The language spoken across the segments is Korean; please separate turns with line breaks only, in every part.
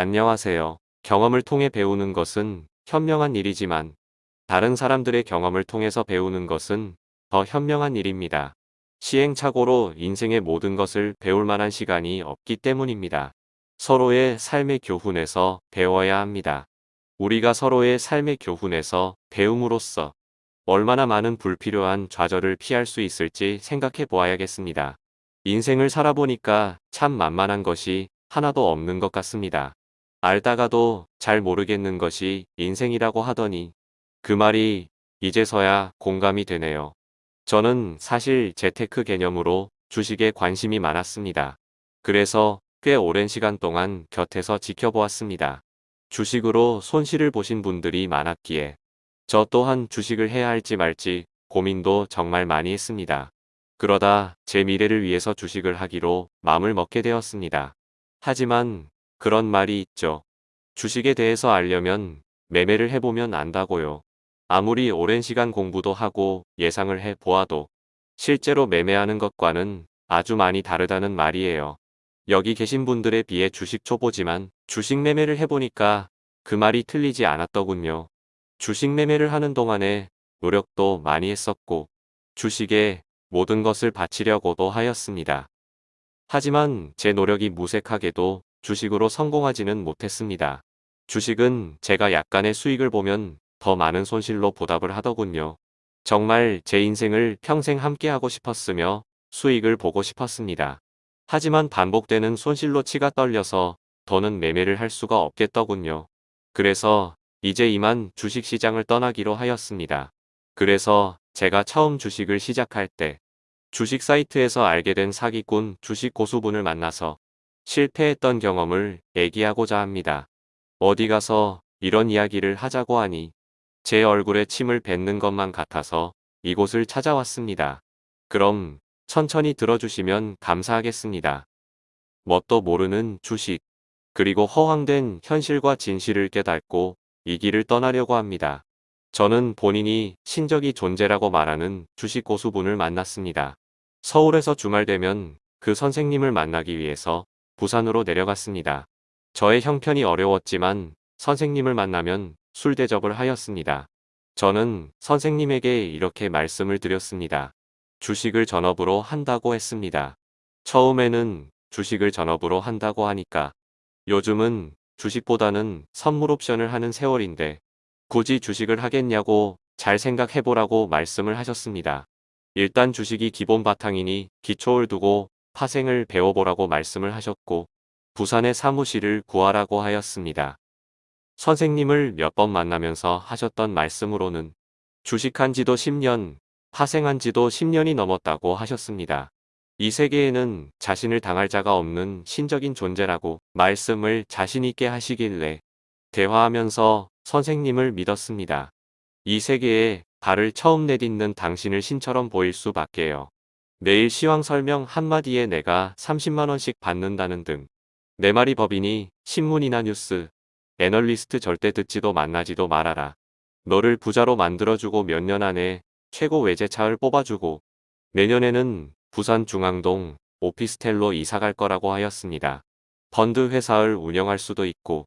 안녕하세요. 경험을 통해 배우는 것은 현명한 일이지만 다른 사람들의 경험을 통해서 배우는 것은 더 현명한 일입니다. 시행착오로 인생의 모든 것을 배울 만한 시간이 없기 때문입니다. 서로의 삶의 교훈에서 배워야 합니다. 우리가 서로의 삶의 교훈에서 배움으로써 얼마나 많은 불필요한 좌절을 피할 수 있을지 생각해 보아야겠습니다. 인생을 살아보니까 참 만만한 것이 하나도 없는 것 같습니다. 알다가도 잘 모르겠는 것이 인생이라고 하더니 그 말이 이제서야 공감이 되네요. 저는 사실 재테크 개념으로 주식에 관심이 많았습니다. 그래서 꽤 오랜 시간 동안 곁에서 지켜보았습니다. 주식으로 손실을 보신 분들이 많았기에 저 또한 주식을 해야 할지 말지 고민도 정말 많이 했습니다. 그러다 제 미래를 위해서 주식을 하기로 마음을 먹게 되었습니다. 하지만 그런 말이 있죠. 주식에 대해서 알려면 매매를 해보면 안다고요. 아무리 오랜 시간 공부도 하고 예상을 해 보아도 실제로 매매하는 것과는 아주 많이 다르다는 말이에요. 여기 계신 분들에 비해 주식 초보지만 주식 매매를 해보니까 그 말이 틀리지 않았더군요. 주식 매매를 하는 동안에 노력도 많이 했었고 주식에 모든 것을 바치려고도 하였습니다. 하지만 제 노력이 무색하게도 주식으로 성공하지는 못했습니다. 주식은 제가 약간의 수익을 보면 더 많은 손실로 보답을 하더군요. 정말 제 인생을 평생 함께하고 싶었으며 수익을 보고 싶었습니다. 하지만 반복되는 손실로 치가 떨려서 더는 매매를 할 수가 없겠더군요. 그래서 이제 이만 주식시장을 떠나기로 하였습니다. 그래서 제가 처음 주식을 시작할 때 주식 사이트에서 알게 된 사기꾼 주식 고수분을 만나서 실패했던 경험을 얘기하고자 합니다. 어디 가서 이런 이야기를 하자고 하니 제 얼굴에 침을 뱉는 것만 같아서 이곳을 찾아왔습니다. 그럼 천천히 들어주시면 감사하겠습니다. 뭣도 모르는 주식, 그리고 허황된 현실과 진실을 깨닫고 이 길을 떠나려고 합니다. 저는 본인이 신적이 존재라고 말하는 주식 고수분을 만났습니다. 서울에서 주말 되면 그 선생님을 만나기 위해서 부산으로 내려갔습니다. 저의 형편이 어려웠지만 선생님을 만나면 술 대접을 하였습니다. 저는 선생님에게 이렇게 말씀을 드렸습니다. 주식을 전업으로 한다고 했습니다. 처음에는 주식을 전업으로 한다고 하니까 요즘은 주식보다는 선물 옵션을 하는 세월인데 굳이 주식을 하겠냐고 잘 생각해보라고 말씀을 하셨습니다. 일단 주식이 기본 바탕이니 기초를 두고 파생을 배워보라고 말씀을 하셨고 부산의 사무실을 구하라고 하였습니다. 선생님을 몇 번 만나면서 하셨던 말씀으로는 주식한 지도 10년, 파생한 지도 10년이 넘었다고 하셨습니다. 이 세계에는 자신을 당할 자가 없는 신적인 존재라고 말씀을 자신있게 하시길래 대화하면서 선생님을 믿었습니다. 이 세계에 발을 처음 내딛는 당신을 신처럼 보일 수밖에요. 매일 시황 설명 한마디에 내가 30만원씩 받는다는 등 내 말이 법이니 신문이나 뉴스, 애널리스트 절대 듣지도 만나지도 말아라. 너를 부자로 만들어주고 몇 년 안에 최고 외제차를 뽑아주고 내년에는 부산 중앙동 오피스텔로 이사갈 거라고 하였습니다. 펀드 회사를 운영할 수도 있고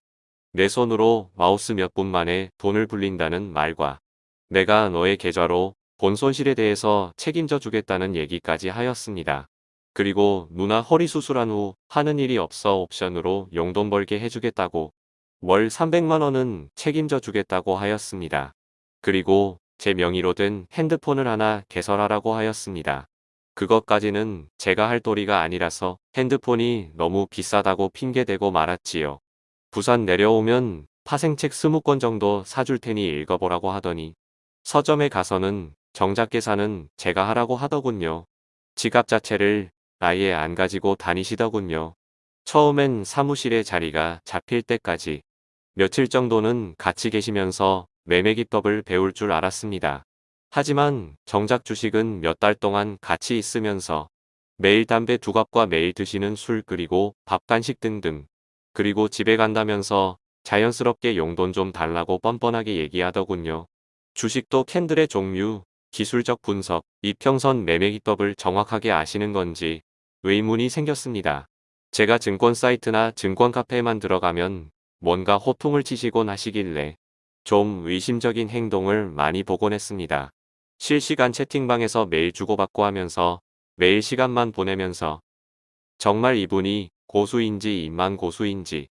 내 손으로 마우스 몇 분 만에 돈을 불린다는 말과 내가 너의 계좌로 본 손실에 대해서 책임져 주겠다는 얘기까지 하였습니다. 그리고 누나 허리 수술한 후 하는 일이 없어 옵션으로 용돈 벌게 해주겠다고 월 300만원은 책임져 주겠다고 하였습니다. 그리고 제 명의로 된 핸드폰을 하나 개설하라고 하였습니다. 그것까지는 제가 할 도리가 아니라서 핸드폰이 너무 비싸다고 핑계대고 말았지요. 부산 내려오면 파생책 20권 정도 사줄 테니 읽어보라고 하더니 서점에 가서는 정작 계산은 제가 하라고 하더군요. 지갑 자체를 아예 안 가지고 다니시더군요. 처음엔 사무실에 자리가 잡힐 때까지 며칠 정도는 같이 계시면서 매매기법을 배울 줄 알았습니다. 하지만 정작 주식은 몇 달 동안 같이 있으면서 매일 담배 두 갑과 매일 드시는 술 그리고 밥 간식 등등 그리고 집에 간다면서 자연스럽게 용돈 좀 달라고 뻔뻔하게 얘기하더군요. 주식도 캔들의 종류, 기술적 분석, 이평선 매매기법을 정확하게 아시는 건지 의문이 생겼습니다. 제가 증권 사이트나 증권 카페에만 들어가면 뭔가 호통을 치시곤 하시길래 좀 의심적인 행동을 많이 보곤 했습니다. 실시간 채팅방에서 매일 주고받고 하면서 매일 시간만 보내면서 정말 이분이 고수인지 입만 고수인지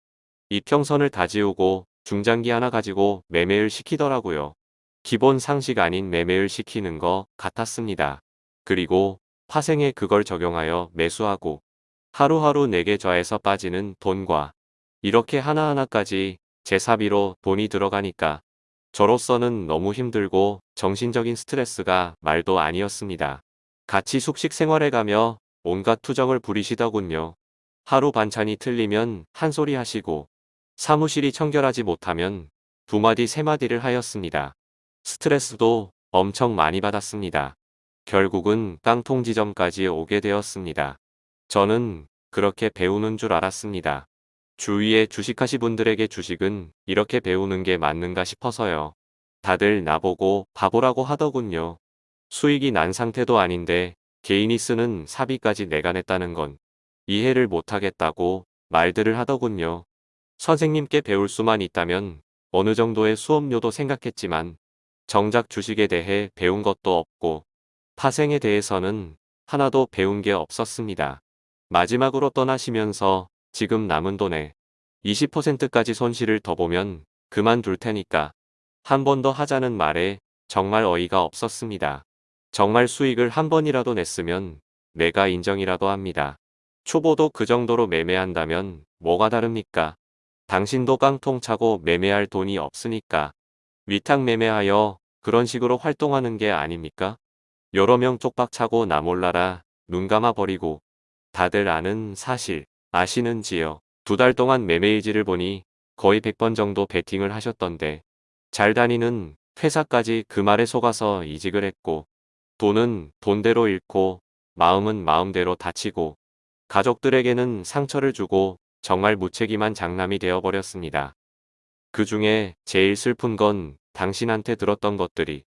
이평선을 다 지우고 중장기 하나 가지고 매매를 시키더라고요. 기본 상식 아닌 매매를 시키는 것 같았습니다. 그리고 파생에 그걸 적용하여 매수하고 하루하루 내게 좌에서 빠지는 돈과 이렇게 하나하나까지 제 사비로 돈이 들어가니까 저로서는 너무 힘들고 정신적인 스트레스가 말도 아니었습니다. 같이 숙식 생활해가며 온갖 투정을 부리시더군요. 하루 반찬이 틀리면 한 소리 하시고 사무실이 청결하지 못하면 두 마디 세 마디를 하였습니다. 스트레스도 엄청 많이 받았습니다. 결국은 깡통 지점까지 오게 되었습니다. 저는 그렇게 배우는 줄 알았습니다. 주위에 주식하시 분들에게 주식은 이렇게 배우는 게 맞는가 싶어서요. 다들 나보고 바보라고 하더군요. 수익이 난 상태도 아닌데 개인이 쓰는 사비까지 내가 냈다는 건 이해를 못하겠다고 말들을 하더군요. 선생님께 배울 수만 있다면 어느 정도의 수업료도 생각했지만 정작 주식에 대해 배운 것도 없고 파생에 대해서는 하나도 배운 게 없었습니다. 마지막으로 떠나시면서 지금 남은 돈의 20%까지 손실을 더 보면 그만둘 테니까 한 번 더 하자는 말에 정말 어이가 없었습니다. 정말 수익을 한 번이라도 냈으면 내가 인정이라도 합니다. 초보도 그 정도로 매매한다면 뭐가 다릅니까? 당신도 깡통 차고 매매할 돈이 없으니까 위탁 매매하여 그런 식으로 활동하는 게 아닙니까? 여러 명 쪽박 차고 나 몰라라 눈 감아 버리고 다들 아는 사실 아시는지요? 두 달 동안 매매일지를 보니 거의 100번 정도 베팅을 하셨던데 잘 다니는 회사까지 그 말에 속아서 이직을 했고 돈은 돈대로 잃고 마음은 마음대로 다치고 가족들에게는 상처를 주고 정말 무책임한 장남이 되어버렸습니다. 그 중에 제일 슬픈 건 당신한테 들었던 것들이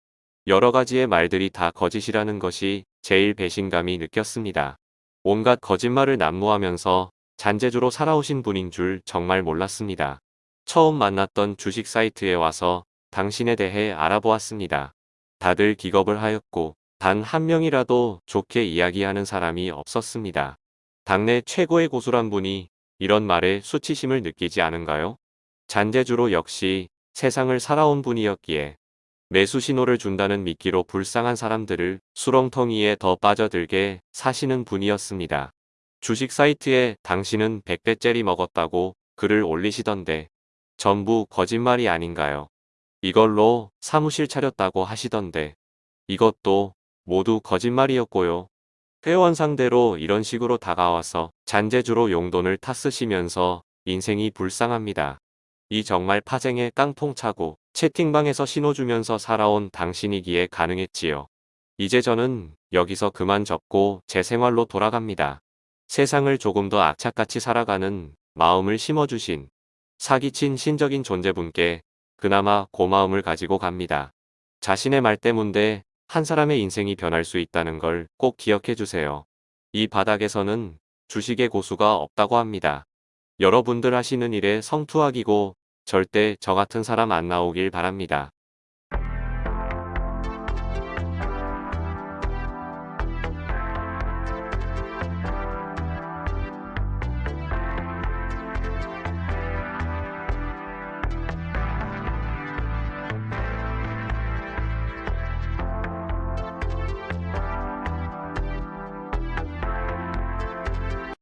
여러 가지의 말들이 다 거짓이라는 것이 제일 배신감이 느꼈습니다. 온갖 거짓말을 난무하면서 잔재주로 살아오신 분인 줄 정말 몰랐습니다. 처음 만났던 주식 사이트에 와서 당신에 대해 알아보았습니다. 다들 기겁을 하였고 단 한 명이라도 좋게 이야기하는 사람이 없었습니다. 당내 최고의 고수란 분이 이런 말에 수치심을 느끼지 않은가요? 잔재주로 역시 세상을 살아온 분이었기에 매수 신호를 준다는 미끼로 불쌍한 사람들을 수렁텅이에 더 빠져들게 사시는 분이었습니다. 주식 사이트에 당신은 100배짜리 먹었다고 글을 올리시던데 전부 거짓말이 아닌가요? 이걸로 사무실 차렸다고 하시던데 이것도 모두 거짓말이었고요. 회원 상대로 이런 식으로 다가와서 잔재주로 용돈을 탔으시면서 인생이 불쌍합니다. 이 정말 파쟁에 깡통 차고 채팅방에서 신호 주면서 살아온 당신이기에 가능했지요. 이제 저는 여기서 그만 접고 제 생활로 돌아갑니다. 세상을 조금 더 악착같이 살아가는 마음을 심어주신 사기친 신적인 존재분께 그나마 고마움을 가지고 갑니다. 자신의 말 때문에 한 사람의 인생이 변할 수 있다는 걸 꼭 기억해 주세요. 이 바닥에서는 주식의 고수가 없다고 합니다. 여러분들 하시는 일에 성투하기고 절대 저 같은 사람 안 나오길 바랍니다.